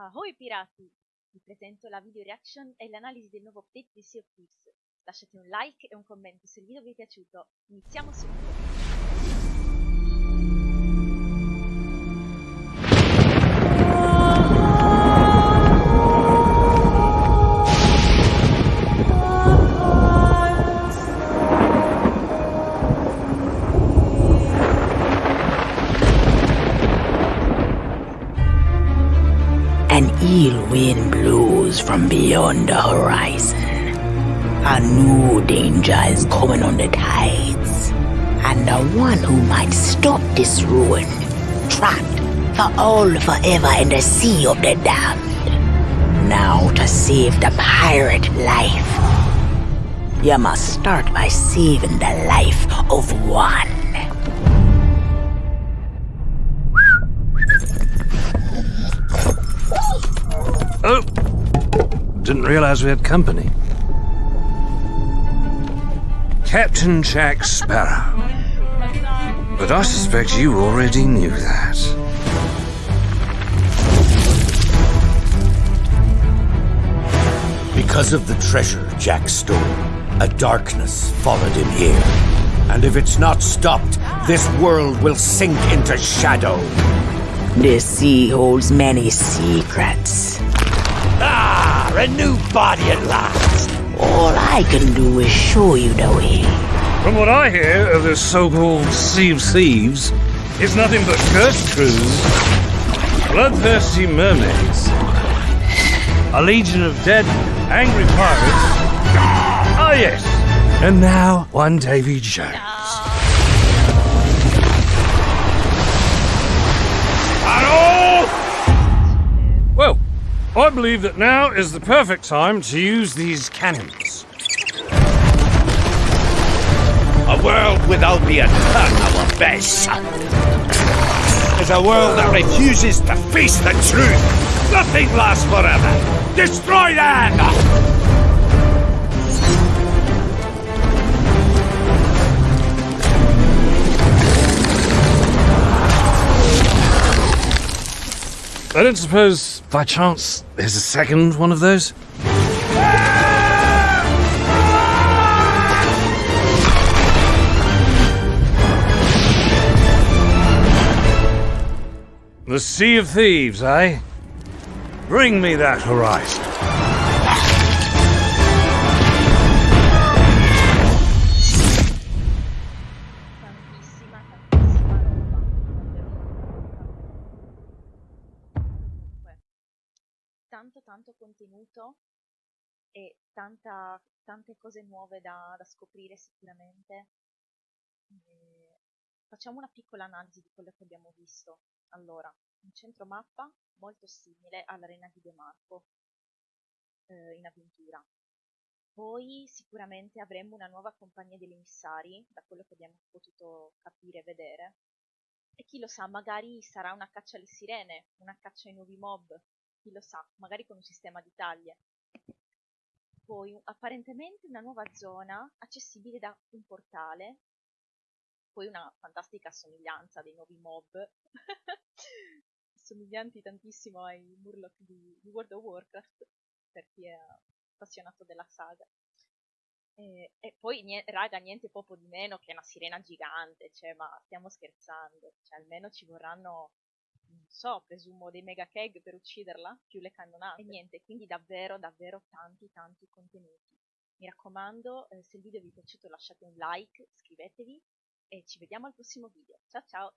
Ahoy pirati! Vi presento la video reaction e l'analisi del nuovo update di Sea of Thieves. Lasciate un like e un commento se il video vi è piaciuto. Iniziamo subito! An ill wind blows from beyond the horizon. A new danger is coming on the tides. And the one who might stop this ruin, trapped for all forever in the sea of the damned. Now to save the pirate life, you must start by saving the life of one. Realize we had company. Captain Jack Sparrow. But I suspect you already knew that. Because of the treasure Jack stole, a darkness followed him here. And if it's not stopped, this world will sink into shadow. This sea holds many secrets. Ah, a new body at last. All I can do is show you the way. From what I hear of this so-called Sea of Thieves, it's nothing but cursed crews, bloodthirsty mermaids, a legion of dead, angry pirates. Ah, yes. And now one Davy Jones. Hello! I believe that now is the perfect time to use these cannons. A world without the eternal abyss. Is a world that refuses to face the truth. Nothing lasts forever. Destroy them! I don't suppose, by chance, there's a second one of those? The Sea of Thieves, eh? Bring me that horizon. Tanto, tanto contenuto e tanta, tante cose nuove da, da scoprire sicuramente. E facciamo una piccola analisi di quello che abbiamo visto. Allora, un centro mappa molto simile all'arena di De Marco eh, in avventura. Poi sicuramente avremo una nuova compagnia degli emissari, da quello che abbiamo potuto capire e vedere. E chi lo sa, magari sarà una caccia alle sirene, una caccia ai nuovi mob, chi lo sa, magari con un sistema di taglie. Poi apparentemente una nuova zona accessibile da un portale, poi una fantastica somiglianza dei nuovi mob, somiglianti tantissimo ai Murloc di, di World of Warcraft, per chi è appassionato della saga. E, e poi, nie- raga, niente poco di meno che una sirena gigante, cioè, ma stiamo scherzando, cioè, almeno ci vorranno, non so, presumo dei mega keg per ucciderla, più le cannonate. E niente, quindi davvero, davvero tanti, tanti contenuti. Mi raccomando, eh, se il video vi è piaciuto lasciate un like, iscrivetevi e ci vediamo al prossimo video. Ciao ciao!